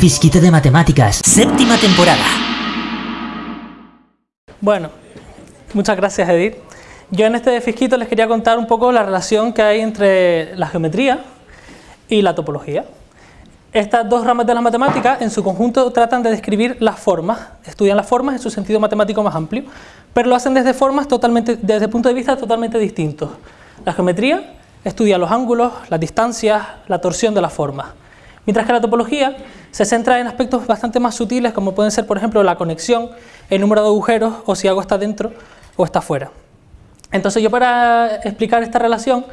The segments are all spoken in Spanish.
fisquito de matemáticas, séptima temporada. Bueno, muchas gracias Edith. Yo en este fisquito les quería contar un poco la relación que hay entre la geometría y la topología. Estas dos ramas de las matemáticas en su conjunto tratan de describir las formas, estudian las formas en su sentido matemático más amplio, pero lo hacen desde formas totalmente, desde puntos de vista totalmente distintos. La geometría estudia los ángulos, las distancias, la torsión de las formas, mientras que la topología se centra en aspectos bastante más sutiles como pueden ser por ejemplo la conexión, el número de agujeros o si algo está dentro o está fuera. Entonces yo para explicar esta relación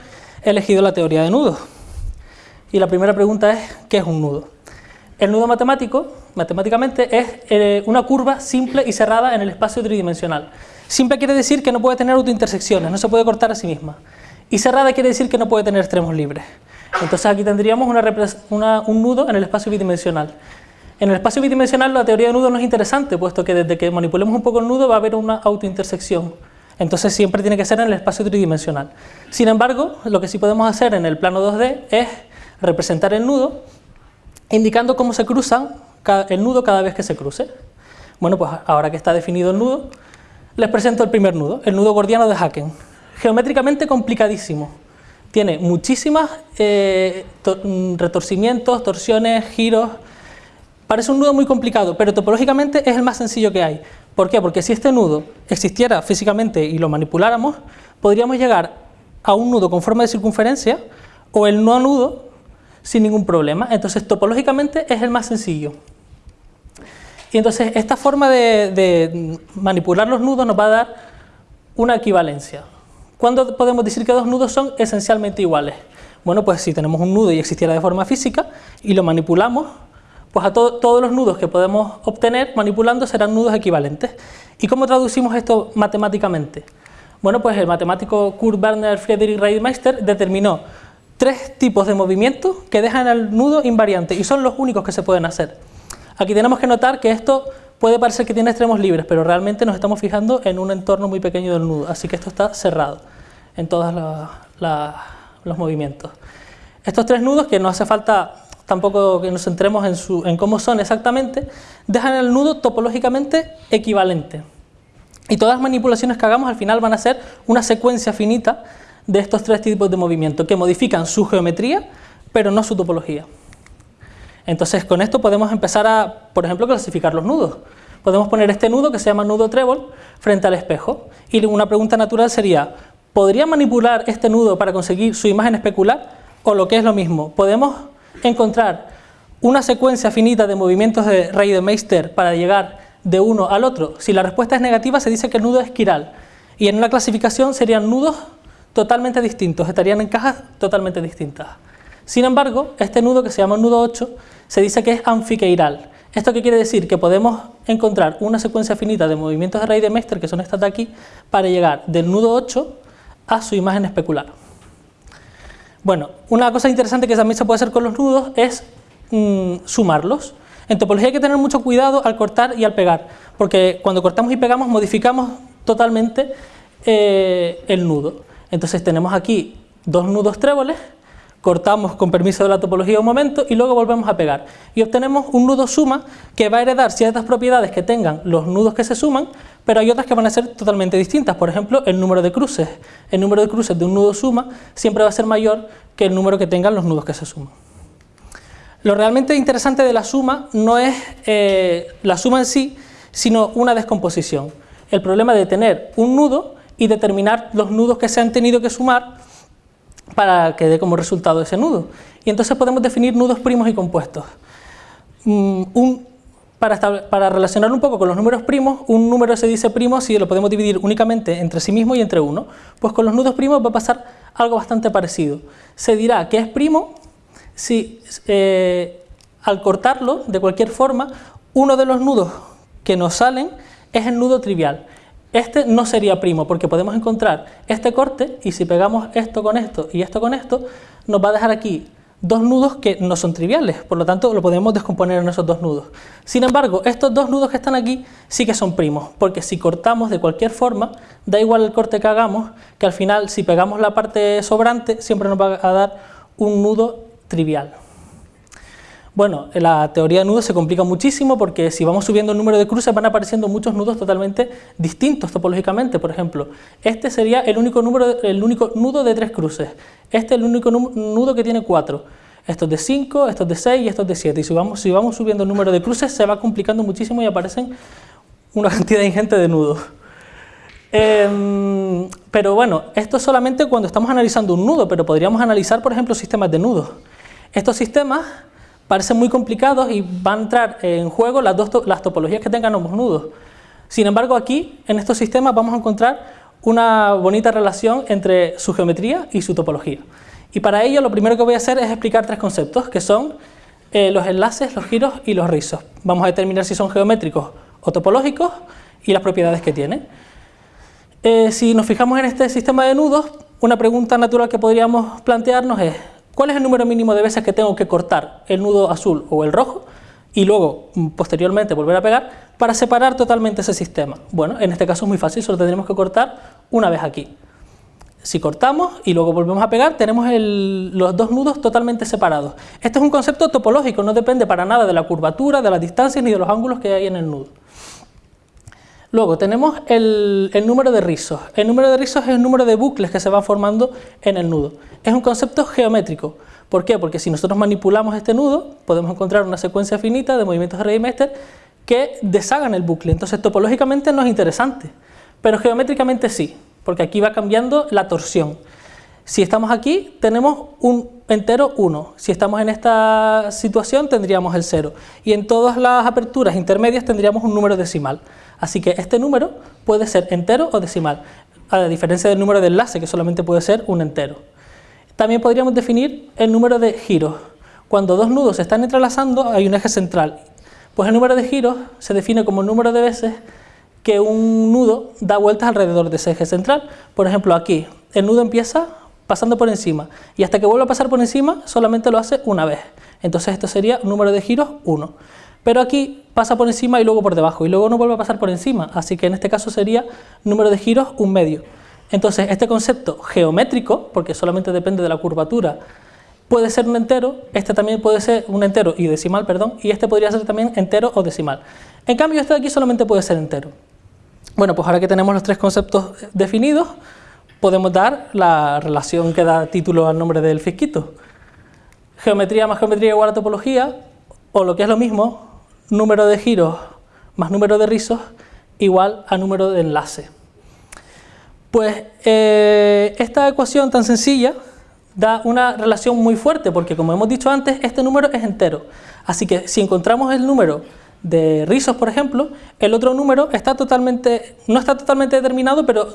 he elegido la teoría de nudos. Y la primera pregunta es, ¿qué es un nudo? El nudo matemático, matemáticamente, es eh, una curva simple y cerrada en el espacio tridimensional. Simple quiere decir que no puede tener autointersecciones, no se puede cortar a sí misma. Y cerrada quiere decir que no puede tener extremos libres. Entonces aquí tendríamos un nudo en el espacio bidimensional. En el espacio bidimensional la teoría de nudo no es interesante, puesto que desde que manipulemos un poco el nudo va a haber una autointersección. Entonces siempre tiene que ser en el espacio tridimensional. Sin embargo, lo que sí podemos hacer en el plano 2D es representar el nudo indicando cómo se cruzan el nudo cada vez que se cruce. Bueno, pues ahora que está definido el nudo, les presento el primer nudo, el nudo gordiano de Haken. Geométricamente complicadísimo. Tiene muchísimas eh, mm, retorcimientos, torsiones, giros. Parece un nudo muy complicado, pero topológicamente es el más sencillo que hay. ¿Por qué? Porque si este nudo existiera físicamente y lo manipuláramos, podríamos llegar a un nudo con forma de circunferencia o el no nudo sin ningún problema. Entonces, topológicamente es el más sencillo. Y entonces, esta forma de, manipular los nudos nos va a dar una equivalencia. ¿Cuándo podemos decir que dos nudos son esencialmente iguales? Bueno, pues si tenemos un nudo y existiera de forma física y lo manipulamos, pues a todos los nudos que podemos obtener manipulando serán nudos equivalentes. ¿Y cómo traducimos esto matemáticamente? Bueno, pues el matemático Kurt Werner Friedrich Reidmeister determinó tres tipos de movimientos que dejan el nudo invariante y son los únicos que se pueden hacer. Aquí tenemos que notar que esto puede parecer que tiene extremos libres, pero realmente nos estamos fijando en un entorno muy pequeño del nudo, así que esto está cerrado en todos los movimientos. Estos tres nudos, que no hace falta tampoco que nos centremos en, en cómo son exactamente, dejan el nudo topológicamente equivalente. Y todas las manipulaciones que hagamos al final van a ser una secuencia finita de estos tres tipos de movimiento que modifican su geometría, pero no su topología. Entonces con esto podemos empezar a, por ejemplo, clasificar los nudos. Podemos poner este nudo que se llama nudo trébol frente al espejo y una pregunta natural sería, ¿podría manipular este nudo para conseguir su imagen especular? O lo que es lo mismo, ¿podemos encontrar una secuencia finita de movimientos de Reidemeister para llegar de uno al otro? Si la respuesta es negativa se dice que el nudo es quiral y en una clasificación serían nudos totalmente distintos, estarían en cajas totalmente distintas. Sin embargo, este nudo que se llama nudo 8 se dice que es anfiqueiral. ¿Esto quiere decir? Que podemos encontrar una secuencia finita de movimientos de raíz de Meister, que son estas de aquí, para llegar del nudo 8 a su imagen especular. Bueno, una cosa interesante que también se puede hacer con los nudos es mm, sumarlos. En topología hay que tener mucho cuidado al cortar y al pegar, porque cuando cortamos y pegamos modificamos totalmente eh, el nudo. Entonces tenemos aquí dos nudos tréboles, cortamos con permiso de la topología un momento y luego volvemos a pegar. Y obtenemos un nudo suma que va a heredar ciertas propiedades que tengan los nudos que se suman, pero hay otras que van a ser totalmente distintas. Por ejemplo, el número de cruces. El número de cruces de un nudo suma siempre va a ser mayor que el número que tengan los nudos que se suman. Lo realmente interesante de la suma no es eh, la suma en sí, sino una descomposición. El problema de tener un nudo y determinar los nudos que se han tenido que sumar para que dé como resultado ese nudo. Y entonces podemos definir nudos primos y compuestos. Mm, para, para, relacionar un poco con los números primos, un número se dice primo si lo podemos dividir únicamente entre sí mismo y entre uno. Pues con los nudos primos va a pasar algo bastante parecido. Se dirá que es primo si eh, al cortarlo, de cualquier forma, uno de los nudos que nos salen es el nudo trivial. Este no sería primo porque podemos encontrar este corte y si pegamos esto con esto y esto con esto, nos va a dejar aquí dos nudos que no son triviales, por lo tanto lo podemos descomponer en esos dos nudos. Sin embargo, estos dos nudos que están aquí sí que son primos, porque si cortamos de cualquier forma, da igual el corte que hagamos, que al final si pegamos la parte sobrante siempre nos va a dar un nudo trivial. Bueno, la teoría de nudos se complica muchísimo porque si vamos subiendo el número de cruces van apareciendo muchos nudos totalmente distintos topológicamente. Por ejemplo, este sería el único, número, el único nudo de tres cruces. Este es el único nudo que tiene cuatro. Estos de 5, estos de 6 y estos de 7. Y si vamos, si vamos subiendo el número de cruces se va complicando muchísimo y aparecen una cantidad ingente de nudos. Em, pero bueno, esto es solamente cuando estamos analizando un nudo, pero podríamos analizar, por ejemplo, sistemas de nudos. Estos sistemas parecen muy complicados y van a entrar en juego las, dos las topologías que tengan ambos nudos. Sin embargo, aquí, en estos sistemas, vamos a encontrar una bonita relación entre su geometría y su topología. Y para ello, lo primero que voy a hacer es explicar tres conceptos, que son eh, los enlaces, los giros y los rizos. Vamos a determinar si son geométricos o topológicos y las propiedades que tienen. Eh, si nos fijamos en este sistema de nudos, una pregunta natural que podríamos plantearnos es ¿cuál es el número mínimo de veces que tengo que cortar el nudo azul o el rojo y luego mm, posteriormente volver a pegar para separar totalmente ese sistema? Bueno, en este caso es muy fácil, solo tendremos que cortar una vez aquí. Si cortamos y luego volvemos a pegar, tenemos los dos nudos totalmente separados. Este es un concepto topológico, no depende para nada de la curvatura, de las distancias ni de los ángulos que hay en el nudo. Luego tenemos el, número de rizos. El número de rizos es el número de bucles que se van formando en el nudo. Es un concepto geométrico. ¿Por qué? Porque si nosotros manipulamos este nudo, podemos encontrar una secuencia finita de movimientos de Radimester que deshagan el bucle. Entonces topológicamente no es interesante, pero geométricamente sí, porque aquí va cambiando la torsión. Si estamos aquí, tenemos un entero 1. Si estamos en esta situación, tendríamos el 0. Y en todas las aperturas intermedias tendríamos un número decimal. Así que este número puede ser entero o decimal, a diferencia del número de enlace, que solamente puede ser un entero. También podríamos definir el número de giros. Cuando dos nudos se están entrelazando, hay un eje central. Pues el número de giros se define como el número de veces que un nudo da vueltas alrededor de ese eje central. Por ejemplo, aquí, el nudo empieza pasando por encima, y hasta que vuelva a pasar por encima, solamente lo hace una vez. Entonces esto sería número de giros 1. Pero aquí pasa por encima y luego por debajo, y luego no vuelve a pasar por encima, así que en este caso sería número de giros un medio. Entonces este concepto geométrico, porque solamente depende de la curvatura, puede ser un entero, este también puede ser un entero y decimal, perdón, y este podría ser también entero o decimal. En cambio este de aquí solamente puede ser entero. Bueno, pues ahora que tenemos los tres conceptos definidos, podemos dar la relación que da título al nombre del fisquito. Geometría más geometría igual a topología, o lo que es lo mismo, número de giros más número de rizos igual a número de enlace. Pues eh, esta ecuación tan sencilla da una relación muy fuerte, porque como hemos dicho antes, este número es entero. Así que si encontramos el número de rizos, por ejemplo, el otro número está totalmente, no está totalmente determinado, pero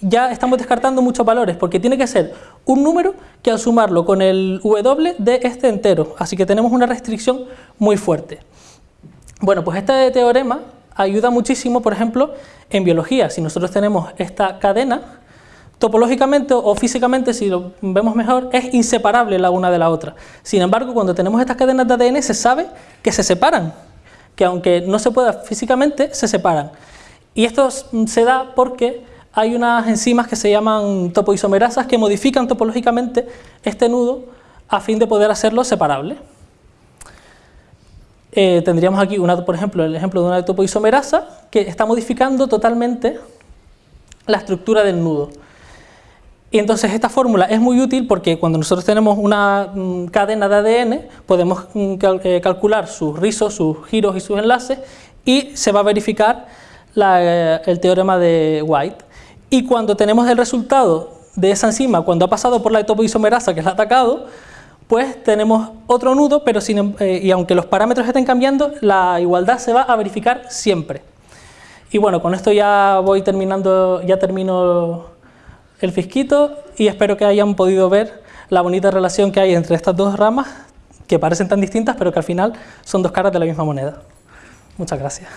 ya estamos descartando muchos valores, porque tiene que ser un número que al sumarlo con el w de este entero, así que tenemos una restricción muy fuerte. Bueno, pues este teorema ayuda muchísimo, por ejemplo, en biología. Si nosotros tenemos esta cadena, topológicamente o físicamente, si lo vemos mejor, es inseparable la una de la otra. Sin embargo, cuando tenemos estas cadenas de ADN se sabe que se separan, que aunque no se pueda físicamente, se separan. Y esto se da porque hay unas enzimas que se llaman topoisomerasas que modifican topológicamente este nudo a fin de poder hacerlo separable. Eh, tendríamos aquí, una, por ejemplo, el ejemplo de una topoisomerasa que está modificando totalmente la estructura del nudo. Y entonces esta fórmula es muy útil porque cuando nosotros tenemos una mm, cadena de ADN podemos mm, eh, calcular sus rizos, sus giros y sus enlaces y se va a verificar eh, el teorema de White. Y cuando tenemos el resultado de esa enzima, cuando ha pasado por la topoisomerasa que la ha atacado, pues tenemos otro nudo, pero sin, em, eh, y aunque los parámetros estén cambiando, la igualdad se va a verificar siempre. Y bueno, con esto ya voy terminando, ya termino el fisquito y espero que hayan podido ver la bonita relación que hay entre estas dos ramas que parecen tan distintas, pero que al final son dos caras de la misma moneda. Muchas gracias.